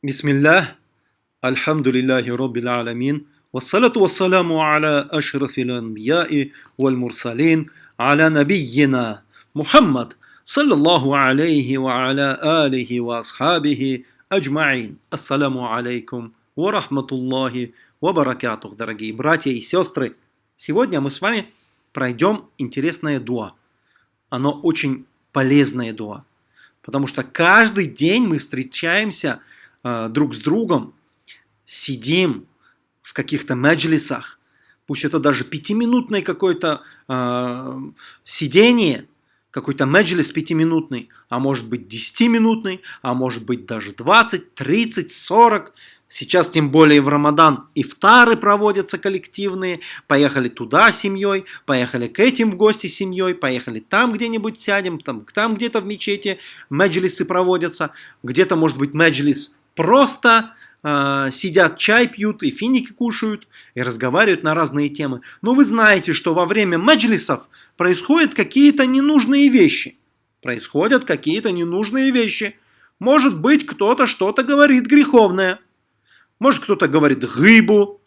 Бисмиллах, альхамдулиллахи роббил аламин, вассалату вассаламу аля ашрафил анбияи валь мурсалин, аля набийина Мухаммад, саллаллаху алейхи ва аля алихи ва асхабихи аджмаин. Ассаламу алейкум ва рахматуллахи ва баракатух, дорогие братья и сестры. Сегодня мы с вами пройдем интересное дуа. Оно очень полезное дуа. Потому что каждый день мы встречаемся э, друг с другом, сидим в каких-то меджлисах, пусть это даже пятиминутное какое-то э, сидение, какой-то меджлис пятиминутный, а может быть десятиминутный, а может быть даже 20, 30, 40. Сейчас тем более в Рамадан ифтары проводятся коллективные. Поехали туда с семьей, поехали к этим в гости с семьей, поехали там где-нибудь сядем, там, там где-то в мечети меджлисы проводятся, где-то может быть меджлис просто э, сидят, чай пьют и финики кушают и разговаривают на разные темы. Но вы знаете, что во время меджлисов происходят какие-то ненужные вещи. Происходят какие-то ненужные вещи. Может быть, кто-то что-то говорит греховное. Может, кто-то говорит гыбу.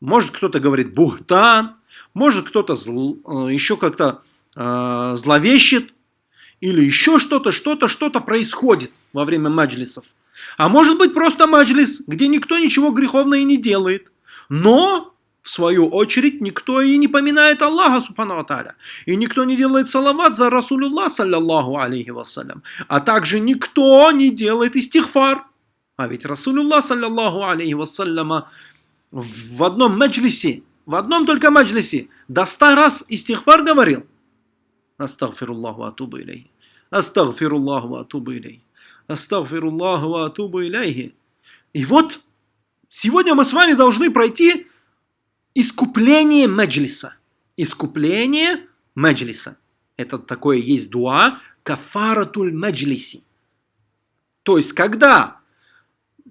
Может, кто-то говорит бухтан. Может, кто-то зл, э, еще как-то э, зловещит. Или еще что-то, что-то, что-то происходит во время маджлисов. А может быть просто маджлис, где никто ничего греховного и не делает. Но, в свою очередь, никто и не поминает Аллаха, субхану та'аля. И никто не делает салават за Расулуллах, саллаллаху алейхи вассалям. А также никто не делает истихфар. А ведь Расулуллах, саллаллаху алейхи вассаляма, в одном маджлисе, в одном только маджлисе, до ста раз истихфар говорил. Астагфируллаху атубу илейхи. Астагфируллаху атубу илейхи. Астагфируллаху ва атубу иляйхи. И вот сегодня мы с вами должны пройти искупление меджлиса. Искупление меджлиса. Это такое есть дуа кафаратуль меджлиси. То есть, когда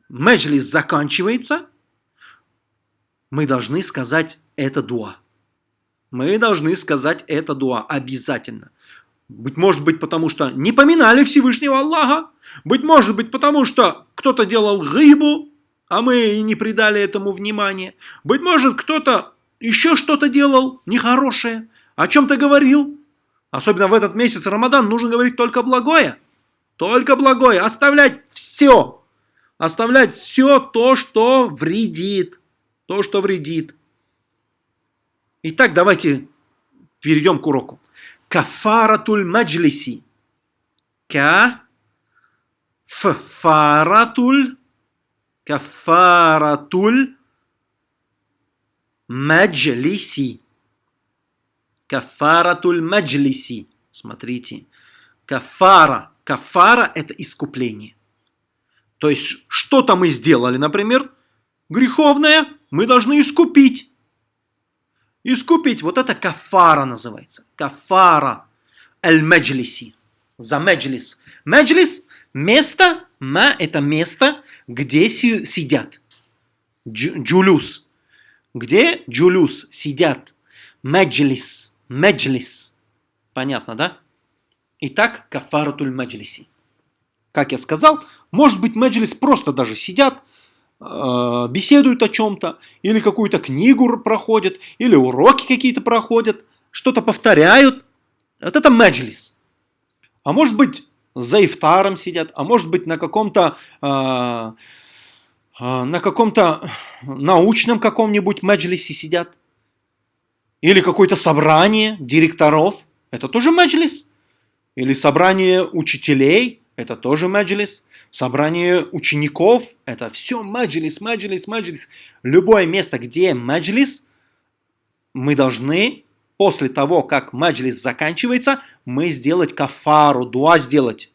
меджлис заканчивается, мы должны сказать это дуа. Мы должны сказать это дуа обязательно. Быть может быть, потому что не поминали Всевышнего Аллаха. Быть может быть, потому что кто-то делал гыбу, а мы и не придали этому внимания. Быть может, кто-то еще что-то делал нехорошее, о чем-то говорил. Особенно в этот месяц Рамадан нужно говорить только благое. Только благое. Оставлять все. Оставлять все то, что вредит. То, что вредит. Итак, давайте перейдем к уроку кафаратуль маджлиси. Кафаратуль кафаратуль маджлиси. Кафаратуль маджлиси. Смотрите. Кафара. Кафара – это искупление. То есть, что-то мы сделали, например, греховное, мы должны искупить. Искупить, вот это кафара называется. Кафара аль-маджлиси. За меджлис. Меджлис – место, ма – это место, где сидят. Джулюс. Где джулюс сидят. Меджлис. Меджлис. Понятно, да? Итак, кафаратуль меджлиси. Как я сказал, может быть меджлис просто даже сидят, беседуют о чем-то, или какую-то книгу проходят, или уроки какие-то проходят, что-то повторяют. Вот это меджлис. А может быть, за ифтаром сидят, а может быть, на каком-то э, на каком-то научном каком-нибудь меджлисе сидят. Или какое-то собрание директоров. Это тоже меджлис. Или собрание учителей. Это тоже меджлис собрание учеников, это все маджлис, маджлис, маджлис. Любое место, где маджлис, мы должны после того, как маджлис заканчивается, мы сделать кафару, дуа сделать.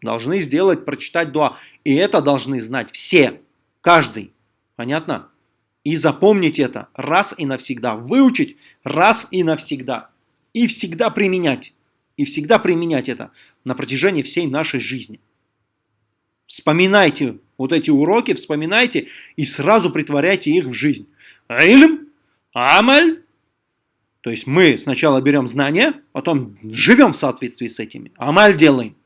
Должны сделать, прочитать дуа. И это должны знать все, каждый. Понятно? И запомнить это раз и навсегда. Выучить раз и навсегда. И всегда применять. И всегда применять это на протяжении всей нашей жизни. Вспоминайте вот эти уроки, вспоминайте и сразу притворяйте их в жизнь. Ильм, амаль. То есть мы сначала берем знания, потом живем в соответствии с этими. Амаль делаем.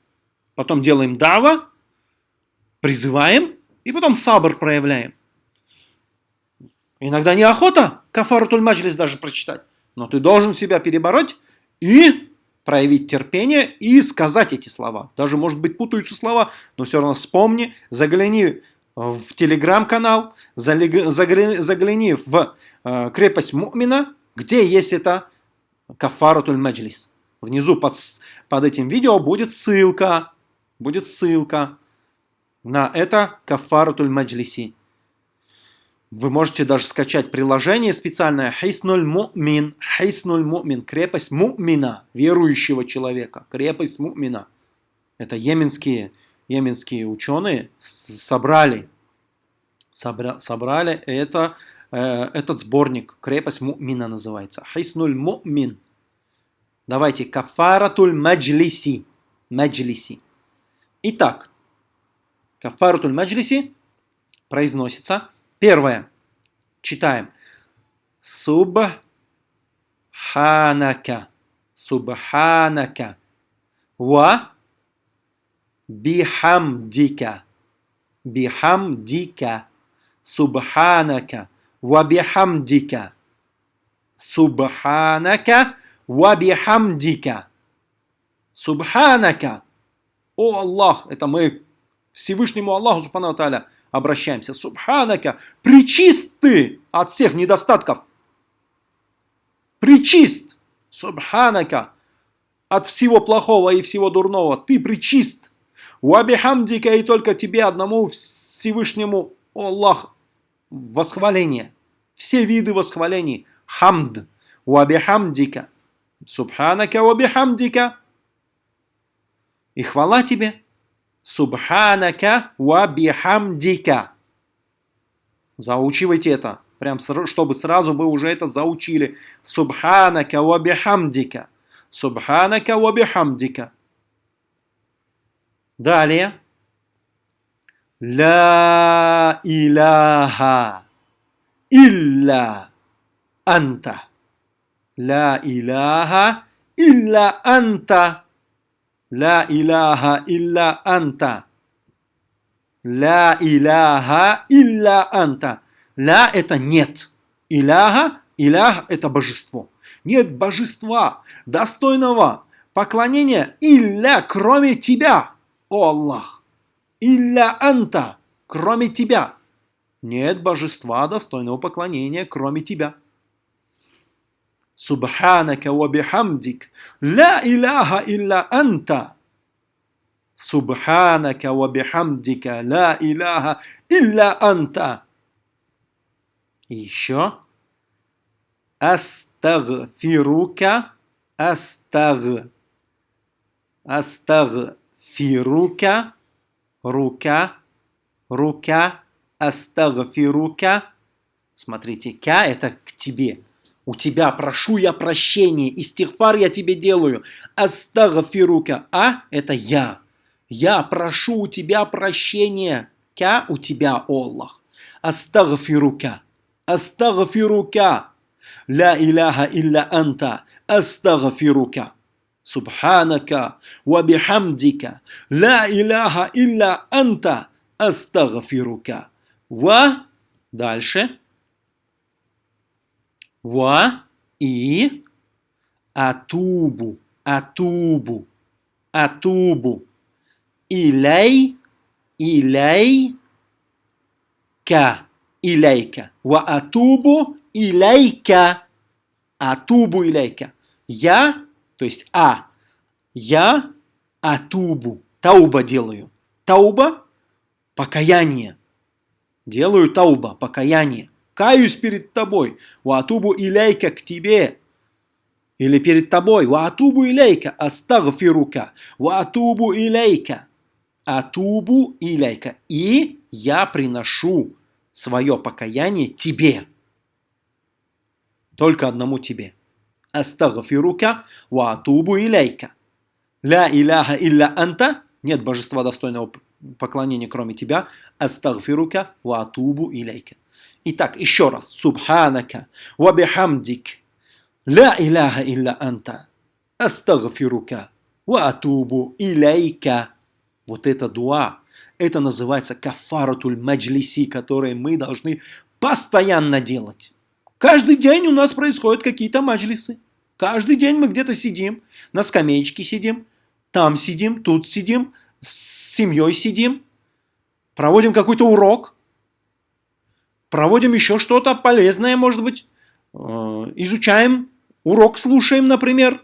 Потом делаем дава, призываем И потом сабр проявляем. Иногда неохота кафаратуль маджлис даже прочитать. Но ты должен себя перебороть и проявить терпение и сказать эти слова. Даже, может быть, путаются слова, но все равно вспомни, загляни в телеграм-канал, загляни в э, крепость Мумина, где есть это кафаратуль маджлис. Внизу под, под этим видео будет ссылка, будет ссылка на это кафаратуль маджлиси. Вы можете даже скачать приложение специальное Хиснуль Мумин. Хиснуль Мумин. Крепость Мумина. Верующего человека. Крепость Мумина. Это йеменские, йеменские ученые собрали. Собра, собрали это, э, этот сборник. Крепость Мумина называется. Хиснуль Мумин. Давайте. Кафаратуль Маджлиси. Маджлиси. Итак. Кафаратуль Маджлиси произносится Первое. Читаем. Субханака. Субханака. Ва бихамдика. Бихамдика. Субханака. Ва бихамдика. Субханака. Ва бихамдика. Субханака. О Аллах, это мы Всевышнему Аллаху Субхану Тааля обращаемся. Субханака, причист ты от всех недостатков. Причист. Субханака, от всего плохого и всего дурного. Ты причист. Уабихамдика и только тебе одному Всевышнему Аллах восхваление. Все виды восхвалений. Хамд. Уабихамдика. Субханака уабихамдика. И хвала тебе. Субханака ва бихамдика. Заучивайте это. Прям, чтобы сразу вы уже это заучили. Субханака ва бихамдика. Субханака ва бихамдика. Далее. Ла иляха илля анта. Ла иляха илля анта. Ла иляха илля анта. Ла иляха илля анта. Ла это нет. Иляха, илях это божество. Нет божества, достойного поклонения илля, кроме тебя, о Аллах. Илля анта, кроме тебя. Нет божества, достойного поклонения, кроме тебя. سبحانك وبحمدك لا إله إلا أنت سبحانك وبحمدك لا إله إلا أنت еще أستغفرك أستغ أستغفرك рука рука أستغفرك Смотрите, ка это к тебе. У тебя прошу я прощения, истихфар я тебе делаю. Астагфирука. А – это я. Я прошу у тебя прощения. Ка – у тебя, Аллах. Астагфирука. Астагфирука. Ла иляха илля анта. Астагфирука. Субханака ва. Ла иляха илля анта. Астагфирука. Ва. Дальше. Ва и атубу, атубу, атубу. Илей, илей, ка, илейка. Ва атубу, илейка. Атубу, илейка. Я, то есть а, я атубу, тауба делаю. Тауба – покаяние. Делаю тауба, покаяние каюсь перед тобой, ватубу иляйка к тебе, или перед тобой, ватубу иляйка, астагфирука, ватубу иляйка, атубу иляйка, и я приношу свое покаяние тебе, только одному тебе. Астагфирука, ватубу иляйка. Ля иляха илля анта, нет божества достойного поклонения, кроме тебя. Астагфирука, ватубу иляйка. Итак, еще раз. Субханака ва бихамдик. Ла иляха илля анта. Астагфирука ва атубу илейка. Вот это дуа. Это называется кафаратуль маджлиси, которые мы должны постоянно делать. Каждый день у нас происходят какие-то маджлисы. Каждый день мы где-то сидим, на скамеечке сидим, там сидим, тут сидим, с семьей сидим, проводим какой-то урок, проводим еще что-то полезное, может быть, э, изучаем, урок слушаем, например,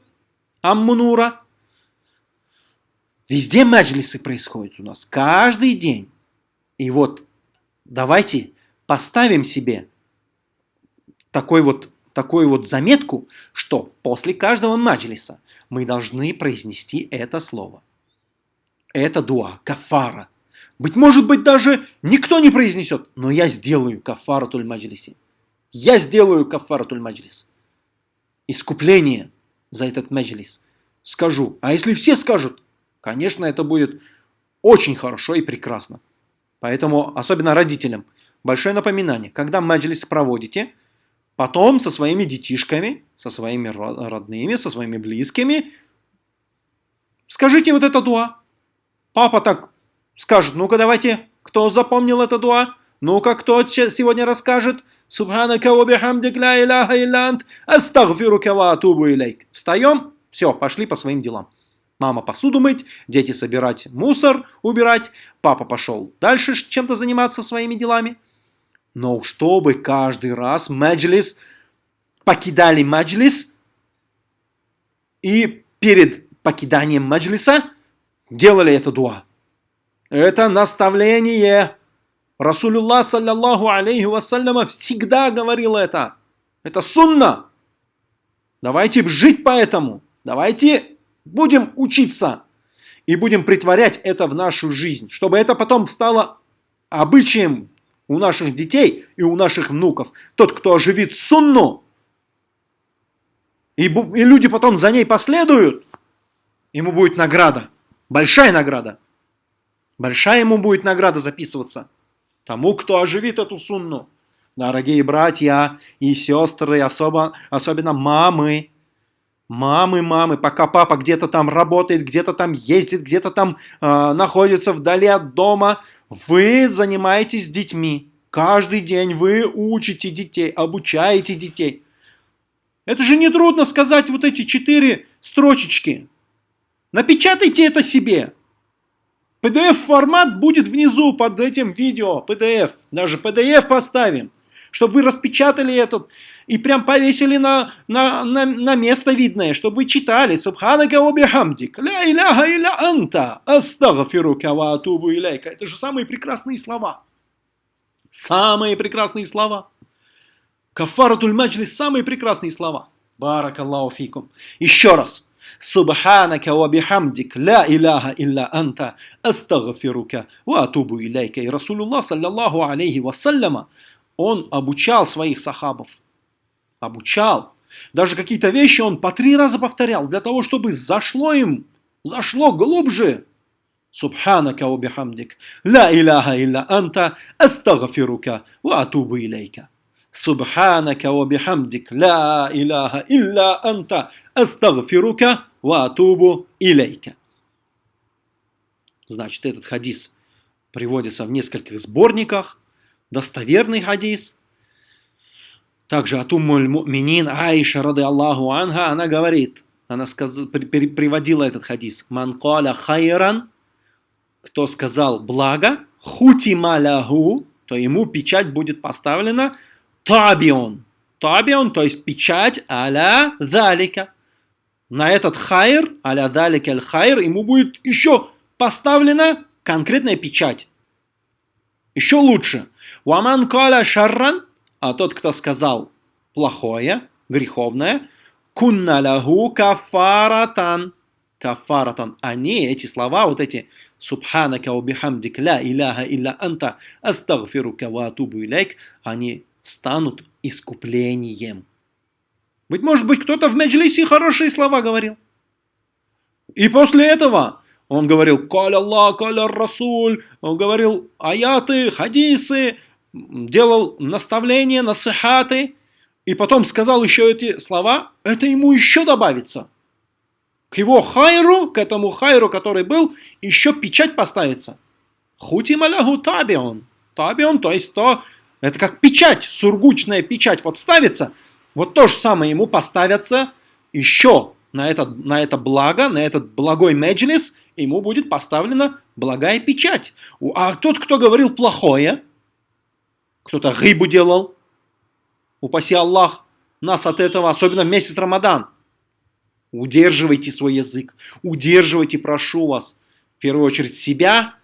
Аммунура. Везде маджлисы происходят у нас, каждый день. И вот давайте поставим себе такой вот, такую вот заметку, что после каждого маджлиса мы должны произнести это слово. Это дуа, кафара. Быть может быть, даже никто не произнесет, но я сделаю кафаратуль маджлиси. Я сделаю кафаратуль маджлис. Искупление за этот маджлис. Скажу. А если все скажут, конечно, это будет очень хорошо и прекрасно. Поэтому, особенно родителям, большое напоминание. Когда маджлис проводите, потом со своими детишками, со своими родными, со своими близкими, скажите вот это дуа. Папа так скажет, ну-ка давайте, кто запомнил это дуа? Ну-ка, кто сегодня расскажет? Субханака ва бихамдик ла иляха илля астагфирука ва илейк. Встаем, все, пошли по своим делам. Мама посуду мыть, дети собирать мусор, убирать, папа пошел дальше чем-то заниматься своими делами. Но чтобы каждый раз маджлис, покидали маджлис, и перед покиданием маджлиса делали это дуа. Это наставление. Расулюллах, саллаллаху алейхи вассаляма, всегда говорил это. Это сунна. Давайте жить по этому. Давайте будем учиться. И будем притворять это в нашу жизнь. Чтобы это потом стало обычаем у наших детей и у наших внуков. Тот, кто оживит сунну, и, и люди потом за ней последуют, ему будет награда. Большая награда. Большая ему будет награда записываться. Тому, кто оживит эту сунну. Дорогие братья и сестры, особо, особенно мамы. Мамы, мамы, пока папа где-то там работает, где-то там ездит, где-то там э, находится вдали от дома, вы занимаетесь детьми. Каждый день вы учите детей, обучаете детей. Это же не трудно сказать вот эти четыре строчечки. Напечатайте это себе. PDF-формат будет внизу под этим видео, PDF. Даже PDF поставим, чтобы вы распечатали этот и прям повесили на, на, на, на место видное, чтобы вы читали. Субханака обихамдик, ля иляха иля анта, астагфирука ва атубу иляйка. Это же самые прекрасные слова. Самые прекрасные слова. Кафаратуль маджлис, самые прекрасные слова. Баракаллаху фикум. Еще раз. Субханака ва бихамдик, ля иляха илля анта, астагфирука ва атубу илейка. И Расулуллах, саллаллаху алейхи вассаляма, он обучал своих сахабов. Обучал. Даже какие-то вещи он по три раза повторял, для того, чтобы зашло им, зашло глубже. Субханака ва бихамдик, ля иляха илля анта, астагфирука ва атубу илейка. Субханака ва бихамдик, ля иляха илля анта, астагфирука ва атубу илейка. Значит, этот хадис приводится в нескольких сборниках. Достоверный хадис. Также от Уммуль Муминин Аиша, рады Аллаху Анха, она говорит, она сказ... приводила этот хадис. Ман каля хайран, кто сказал благо, хутималягу, то ему печать будет поставлена табион. Табион, то есть печать аля залика на этот хайр, аля далик аль хайр, ему будет еще поставлена конкретная печать. Еще лучше. Уаман каля шарран, а тот, кто сказал плохое, греховное, кунна лаху кафаратан. Кафаратан. Они, эти слова, вот эти субханака убихамдик ля иляха илля анта астагфирука ва атубу илейк, они станут искуплением. Быть может быть, кто-то в Меджлисе хорошие слова говорил. И после этого он говорил «Каль Аллах, каль Расуль», он говорил аяты, хадисы, делал наставления, насыхаты, и потом сказал еще эти слова, это ему еще добавится. К его хайру, к этому хайру, который был, еще печать поставится. Хутима лягу табион. Табион, то есть то, это как печать, сургучная печать. Вот ставится, вот то же самое ему поставятся еще на это, на это благо, на этот благой меджлис, ему будет поставлена благая печать. А тот, кто говорил плохое, кто-то рыбу делал, упаси Аллах, нас от этого, особенно в месяц Рамадан. Удерживайте свой язык, удерживайте, прошу вас, в первую очередь себя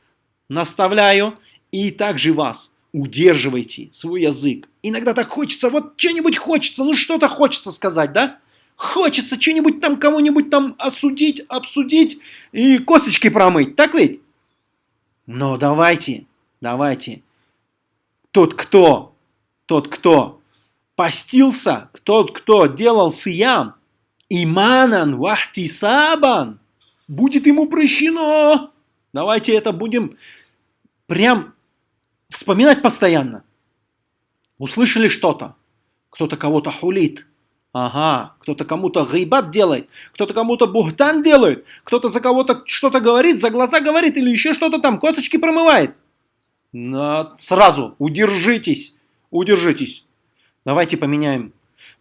наставляю, и также вас. Удерживайте свой язык. Иногда так хочется, вот что-нибудь хочется, ну что-то хочется сказать, да? Хочется что-нибудь там, кого-нибудь там осудить, обсудить и косточки промыть, так ведь? Но давайте, давайте. Тот, кто, тот, кто постился, тот, кто делал сиям, иманан вахтисабан, будет ему прощено. Давайте это будем прям вспоминать постоянно. Услышали что-то, кто-то кого-то хулит, ага, кто-то кому-то гайбат делает, кто-то кому-то бухтан делает, кто-то за кого-то что-то говорит, за глаза говорит или еще что-то там, косточки промывает. Но сразу удержитесь, удержитесь. Давайте поменяем,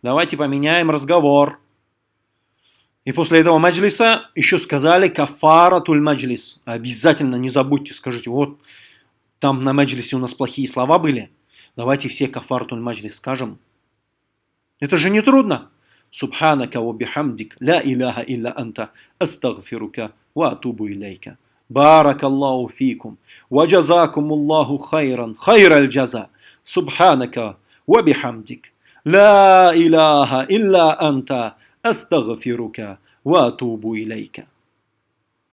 давайте поменяем разговор. И после этого маджлиса еще сказали кафара туль маджлис. Обязательно не забудьте, скажите, вот там на маджлисе у нас плохие слова были. Давайте все кафара туль маджлис скажем. Это же не трудно. Субханака ва бихамдик, ла иляха илля анта, астагфирука ва атубу илейка. بارك الله فيكم وجزاكم الله خيرا خير الجزاء سبحانك وبحمدك لا إله إلا أنت أستغفرك وأتوب إليك